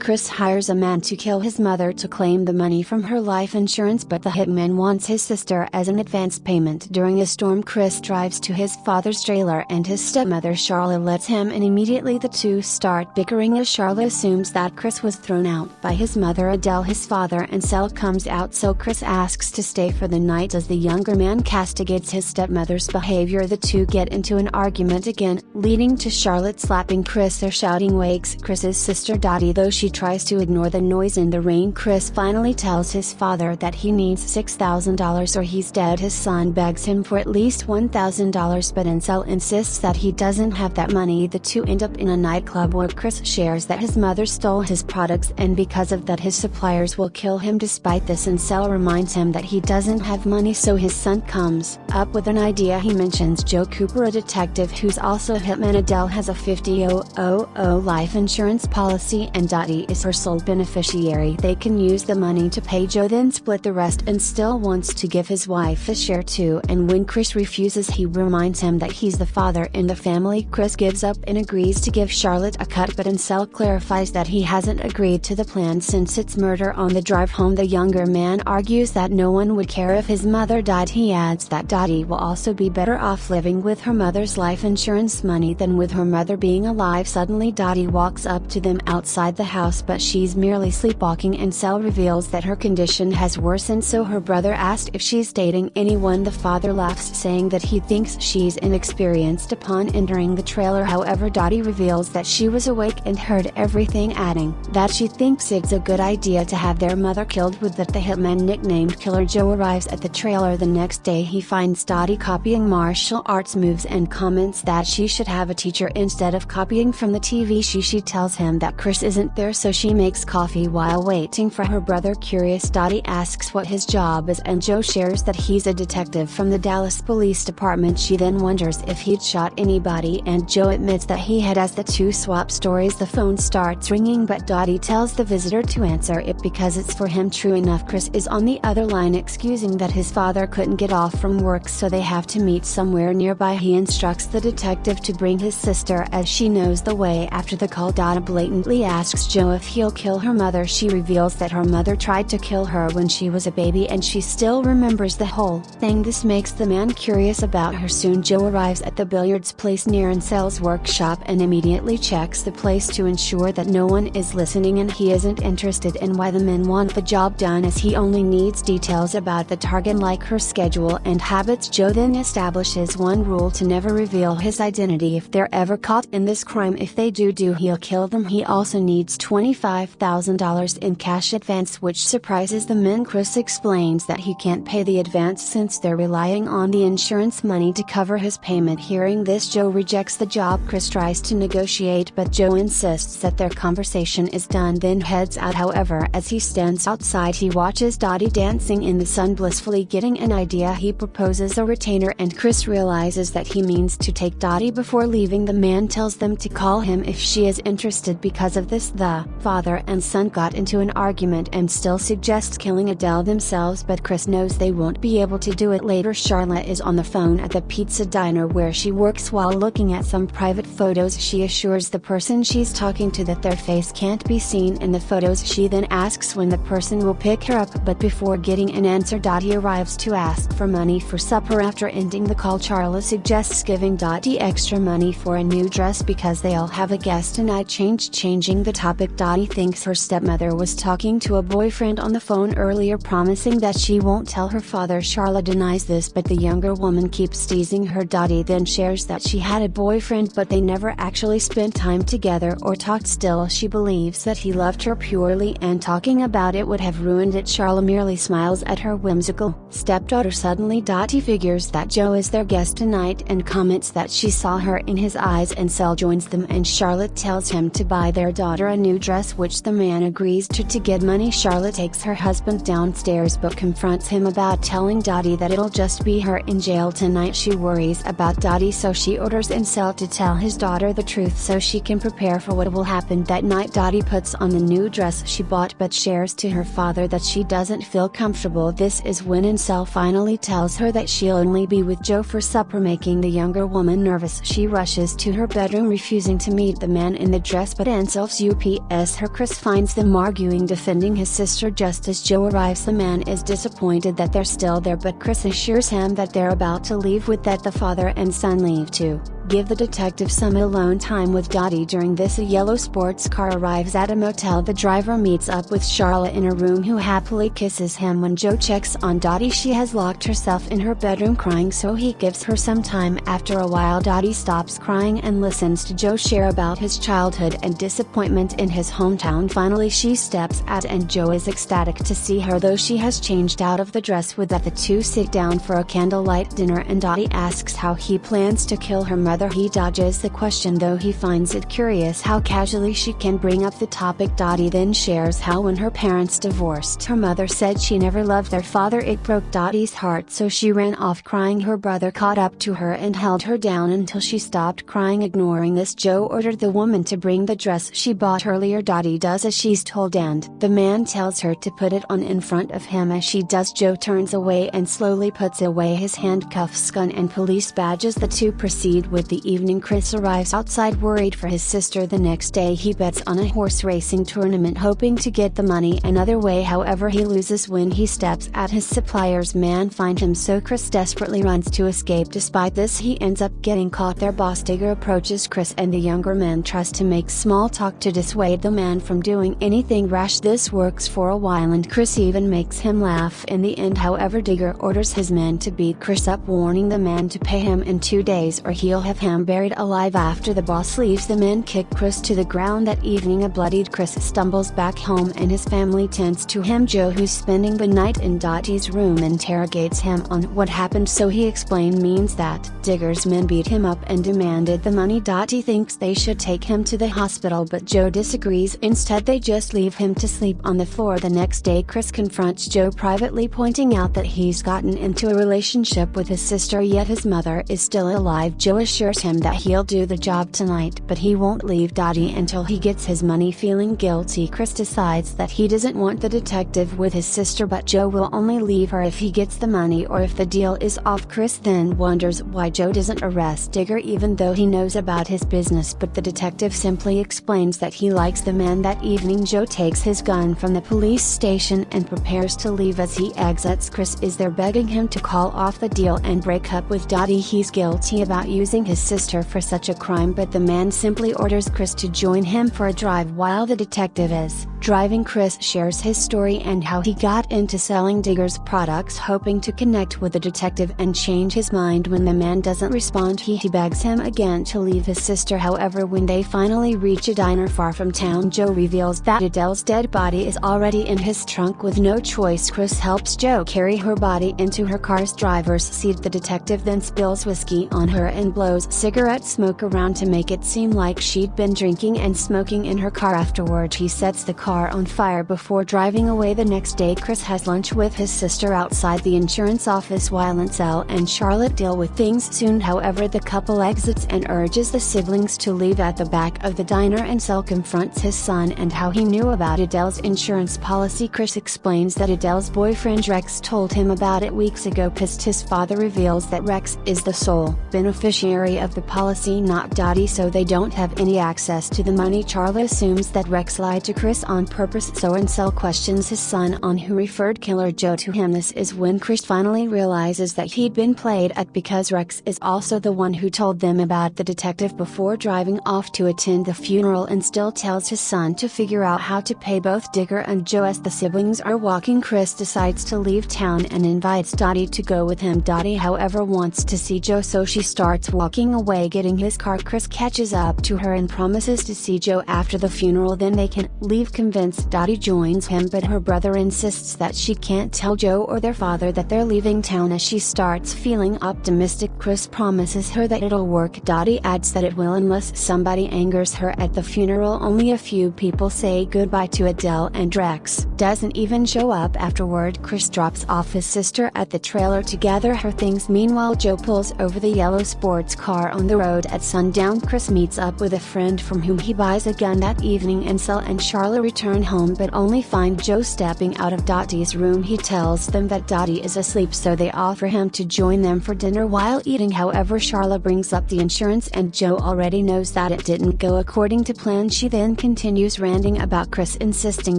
Chris hires a man to kill his mother to claim the money from her life insurance, but the hitman wants his sister as an advance payment. During a storm, Chris drives to his father's trailer and his stepmother Sharla lets him in. Immediately, the two start bickering as Sharla assumes that Chris was thrown out by his mother Adele. His father Ansel comes out, so Chris asks to stay for the night as the younger man castigates his stepmother's behavior. The two get into an argument again, leading to Charlotte slapping Chris. Their shouting wakes Chris's sister Dottie, though she tries to ignore the noise in the rain. Chris finally tells his father that he needs $6,000 or he's dead. His son begs him for at least $1,000 but Ansel insists that he doesn't have that money. The two end up in a nightclub where Chris shares that his mother stole his products and because of that his suppliers will kill him despite this Ansel reminds him that he doesn't have money so his son comes up with an idea he mentions Joe Cooper a detective who's also a hitman Adele has a 50,000 life insurance policy and Dottie is her sole beneficiary. They can use the money to pay Joe then split the rest Ansel still wants to give his wife a share too and when Chris refuses he reminds him that he's the father in the family. Chris gives up and agrees to give Charlotte a cut but Ansel clarifies that he hasn't agreed to the plan since it's murder on the drive home. The younger man argues that no one would care if his mother died. He adds that Dottie will also be better off living with her mother's life insurance money than with her mother being alive. Suddenly Dottie walks up to them outside the house but she's merely sleepwalking Ansel reveals that her condition has worsened so her brother asked if she's dating anyone. The father laughs saying that he thinks she's inexperienced upon entering the trailer. However Dottie reveals that she was awake and heard everything adding that she thinks it's a good idea to have their mother killed with that the hitman nicknamed Killer Joe arrives at the trailer the next day. He finds Dottie copying martial arts moves and comments that she should have a teacher instead of copying from the TV she she tells him that Chris isn't there so she makes coffee while waiting for her brother curious Dottie asks what his job is and Joe shares that he's a detective from the Dallas Police Department. She then wonders if he'd shot anybody and Joe admits that he had as the two swap stories. The phone starts ringing but Dottie tells the visitor to answer it because it's for him. True enough Chris is on the other line excusing that his father couldn't get off from work so they have to meet somewhere nearby. He instructs the detective to bring his sister as she knows the way after the call. Dottie blatantly asks Joe if he'll kill her mother she reveals that her mother tried to kill her when she was a baby and she still remembers the whole thing. This makes the man curious about her. Soon Joe arrives at the billiards place near Ansel's workshop and immediately checks the place to ensure that no one is listening and he isn't interested in why the men want the job done as he only needs details about the target like her schedule and habits. Joe then establishes one rule to never reveal his identity. If they're ever caught in this crime if they do do he'll kill them. He also needs $25,000 in cash advance which surprises the men Chris explains that he can't pay the advance since they're relying on the insurance money to cover his payment. Hearing this Joe rejects the job. Chris tries to negotiate but Joe insists that their conversation is done then heads out. However as he stands outside he watches Dottie dancing in the sun blissfully getting an idea. He proposes a retainer and Chris realizes that he means to take Dottie before leaving. The man tells them to call him if she is interested because of this. The father and son got into an argument Ansel still suggests killing Adele themselves but Chris knows they won't be able to do it later. Charlotte is on the phone at the pizza diner where she works while looking at some private photos. She assures the person she's talking to that their face can't be seen in the photos. She then asks when the person will pick her up but before getting an answer Dottie arrives to ask for money for supper. After ending the call Sharla suggests giving Dottie extra money for a new dress because they all have a guest tonight change changing the topic Dottie thinks her stepmother was talking to a boyfriend on the phone earlier promising that she won't tell her father. Sharla denies this but the younger woman keeps teasing her. Dottie then shares that she had a boyfriend but they never actually spent time together or talked. Still she believes that he loved her purely and talking about it would have ruined it. Sharla merely smiles at her whimsical stepdaughter. Suddenly Dottie figures that Joe is their guest tonight and comments that she saw her in his eyes Ansel joins them and Charlotte tells him to buy their daughter a new dress which the man agrees to to get money. Charlotte takes her husband downstairs but confronts him about telling Dottie that it'll just be her in jail tonight. She worries about Dottie so she orders Ansel to tell his daughter the truth so she can prepare for what will happen. That night Dottie puts on the new dress she bought but shares to her father that she doesn't feel comfortable. This is when Ansel finally tells her that she'll only be with Joe for supper making the younger woman nervous. She rushes to her bedroom refusing to meet the man in the dress but Ansel's As her Chris finds them arguing defending his sister just as Joe arrives. The man is disappointed that they're still there but Chris assures him that they're about to leave with that the father and son leave too give the detective some alone time with Dottie during this a yellow sports car arrives at a motel. The driver meets up with Charlotte in a room who happily kisses him. When Joe checks on Dottie she has locked herself in her bedroom crying so he gives her some time. After a while Dottie stops crying and listens to Joe share about his childhood and disappointment in his hometown. Finally she steps out and Joe is ecstatic to see her though she has changed out of the dress with that. The two sit down for a candlelight dinner and Dottie asks how he plans to kill her mother he dodges the question though he finds it curious how casually she can bring up the topic. Dottie then shares how when her parents divorced her mother said she never loved their father. It broke Dottie's heart so she ran off crying. Her brother caught up to her and held her down until she stopped crying. Ignoring this Joe ordered the woman to bring the dress she bought earlier. Dottie does as she's told and the man tells her to put it on in front of him. As she does Joe turns away and slowly puts away his handcuffs gun and police badges. The two proceed with the evening Chris arrives outside worried for his sister the next day. He bets on a horse racing tournament hoping to get the money another way. However he loses when he steps at his supplier's man. Find him so Chris desperately runs to escape. Despite this he ends up getting caught. Their boss Digger approaches Chris and the younger man tries to make small talk to dissuade the man from doing anything rash. This works for a while and Chris even makes him laugh in the end. However Digger orders his men to beat Chris up warning the man to pay him in two days or he'll have him buried alive after the boss leaves the men kick Chris to the ground that evening. A bloodied Chris stumbles back home and his family tends to him. Joe who's spending the night in Dottie's room interrogates him on what happened. So he explained means that Digger's men beat him up and demanded the money. Dottie thinks they should take him to the hospital but Joe disagrees. Instead they just leave him to sleep on the floor. The next day Chris confronts Joe privately pointing out that he's gotten into a relationship with his sister yet his mother is still alive. Joe assures him that he'll do the job tonight but he won't leave Dottie until he gets his money. Feeling guilty Chris decides that he doesn't want the detective with his sister but Joe will only leave her if he gets the money or if the deal is off. Chris then wonders why Joe doesn't arrest Digger even though he knows about his business but the detective simply explains that he likes the man that evening. Joe takes his gun from the police station and prepares to leave as he exits. Chris is there begging him to call off the deal and break up with Dottie. He's guilty about using his sister for such a crime but the man simply orders Chris to join him for a drive while the detective is driving Chris shares his story and how he got into selling Digger's products hoping to connect with the detective and change his mind when the man doesn't respond. He, begs him again to leave his sister. However when they finally reach a diner far from town Joe reveals that Adele's dead body is already in his trunk with no choice. Chris helps Joe carry her body into her car's driver's seat. The detective then spills whiskey on her and blows cigarette smoke around to make it seem like she'd been drinking and smoking in her car afterward. He sets the car on fire before driving away the next day. Chris has lunch with his sister outside the insurance office while Ansel and Charlotte deal with things soon. However the couple exits and urges the siblings to leave at the back of the diner. And Ansel confronts his son and how he knew about Adele's insurance policy. Chris explains that Adele's boyfriend Rex told him about it weeks ago pissed his father reveals that Rex is the sole beneficiary of the policy not Dottie so they don't have any access to the money. Charlotte assumes that Rex lied to Chris on purpose so Ansel questions his son on who referred Killer Joe to him. This is when Chris finally realizes that he'd been played at because Rex is also the one who told them about the detective before driving off to attend the funeral Ansel still tells his son to figure out how to pay both Digger and Joe as the siblings are walking. Chris decides to leave town and invites Dottie to go with him. Dottie however wants to see Joe so she starts walking away getting his car. Chris catches up to her and promises to see Joe after the funeral. Then they can leave convinced Dottie joins him but her brother insists that she can't tell Joe or their father that they're leaving town as she starts feeling optimistic. Chris promises her that it'll work. Dottie adds that it will unless somebody angers her at the funeral. Only a few people say goodbye to Adele and Rex. Doesn't even show up afterward. Chris drops off his sister at the trailer to gather her things. Meanwhile Joe pulls over the yellow sports car on the road at sundown. Chris meets up with a friend from whom he buys a gun that evening Ansel and Charlotte return home but only find Joe stepping out of Dottie's room. He tells them that Dottie is asleep so they offer him to join them for dinner while eating. However, Sharla brings up the insurance and Joe already knows that it didn't go according to plan. She then continues ranting about Chris insisting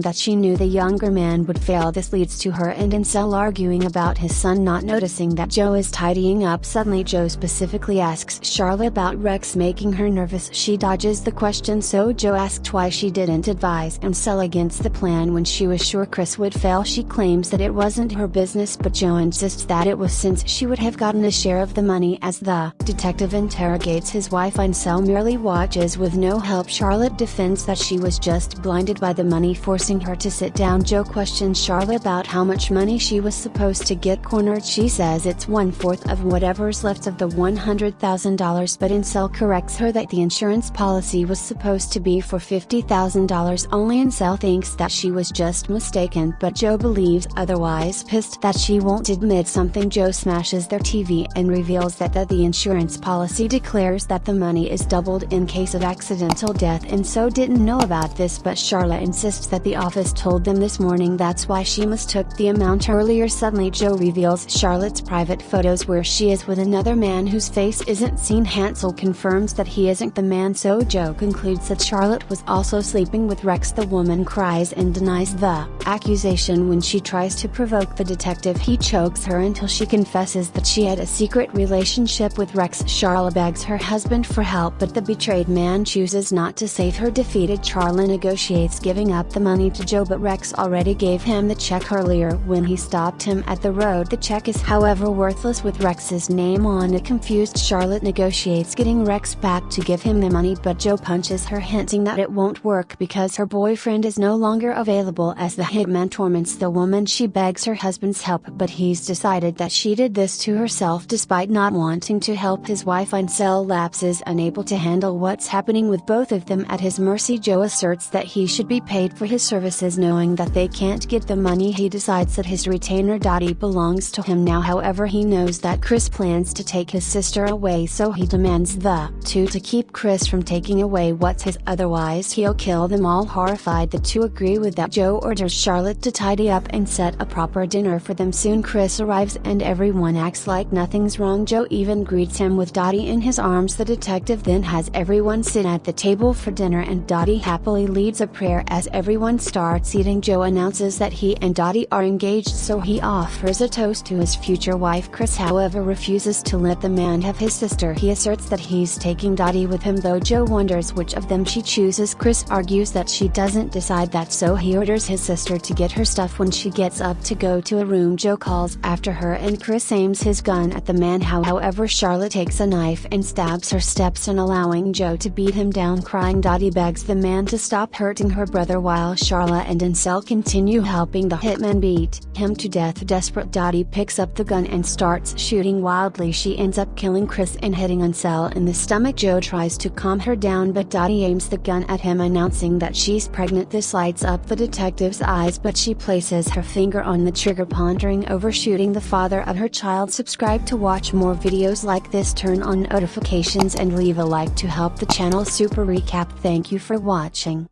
that she knew the younger man would fail. This leads to her and Ansel arguing about his son not noticing that Joe is tidying up. Suddenly Joe specifically asks Sharla about Rex making her nervous. She dodges the question so Joe asked why she didn't advise Ansel against the plan when she was sure Chris would fail. She claims that it wasn't her business but Joe insists that it was since she would have gotten a share of the money as the detective interrogates his wife Ansel merely watches with no help. Charlotte defends that she was just blinded by the money forcing her to sit down. Joe questions Charlotte about how much money she was supposed to get cornered. She says it's one fourth of whatever's left of the $100,000 but Ansel corrects her that the insurance policy was supposed to be for $50,000 only Ansel thinks that she was just mistaken but Joe believes otherwise pissed that she won't admit something. Joe smashes their TV and reveals that, that the insurance policy declares that the money is doubled in case of accidental death Ansel didn't know about this but Sharla insists that the office told them this morning. That's why she mistook the amount earlier. Suddenly Joe reveals Charlotte's private photos where she is with another man whose face isn't seen. Ansel confirms that he isn't the man so Joe concludes that Charlotte was also sleeping with Rex the woman cries and denies the accusation. When she tries to provoke the detective he chokes her until she confesses that she had a secret relationship with Rex. Sharla begs her husband for help but the betrayed man chooses not to save her. Defeated Sharla negotiates giving up the money to Joe but Rex already gave him the check earlier. When he stopped him at the road the check is however worthless. With Rex's name on it confused Charlotte negotiates getting Rex back to give him the money but Joe punches her hinting that it won't work because her boyfriend is no longer available as the hitman torments the woman she begs her husband's help but he's decided that she did this to herself despite not wanting to help his wife Ansel lapses unable to handle what's happening with both of them at his mercy. Joe asserts that he should be paid for his services knowing that they can't get the money. He decides that his retainer Dottie belongs to him now. However he knows that Chris plans to take his sister away so he demands the two to keep Chris from taking away what's his otherwise he'll kill them all. Horrified the two agree with that Joe orders Charlotte to tidy up and set a proper dinner for them soon. Chris arrives and everyone acts like nothing's wrong. Joe even greets him with Dottie in his arms. The detective then has everyone sit at the table for dinner and Dottie happily leads a prayer as everyone starts eating. Joe announces that he and Dottie are engaged so he offers a toast to his future wife. Chris however refuses to let the man have his sister. He asserts that he's taking Dottie with him though Joe wonders which of them she chooses. Chris argues that she doesn't decide that so he orders his sister to get her stuff when she gets up to go to a room Joe calls after her and Chris aims his gun at the man. However Charlotte takes a knife and stabs her stepson allowing Joe to beat him down crying. Dottie begs the man to stop hurting her brother while Sharla and Ansel continue helping the hitman beat him to death. Desperate Dottie picks up the gun and starts shooting wildly. She ends up killing Chris and hitting Ansel in the stomach. Joe tries to calm her down but Dottie aims the gun at him announcing that she's pregnant this lights up the detective's eyes but she places her finger on the trigger pondering over shooting the father of her child. Subscribe to watch more videos like this. Turn on notifications and leave a like to help the channel. Super recap. Thank you for watching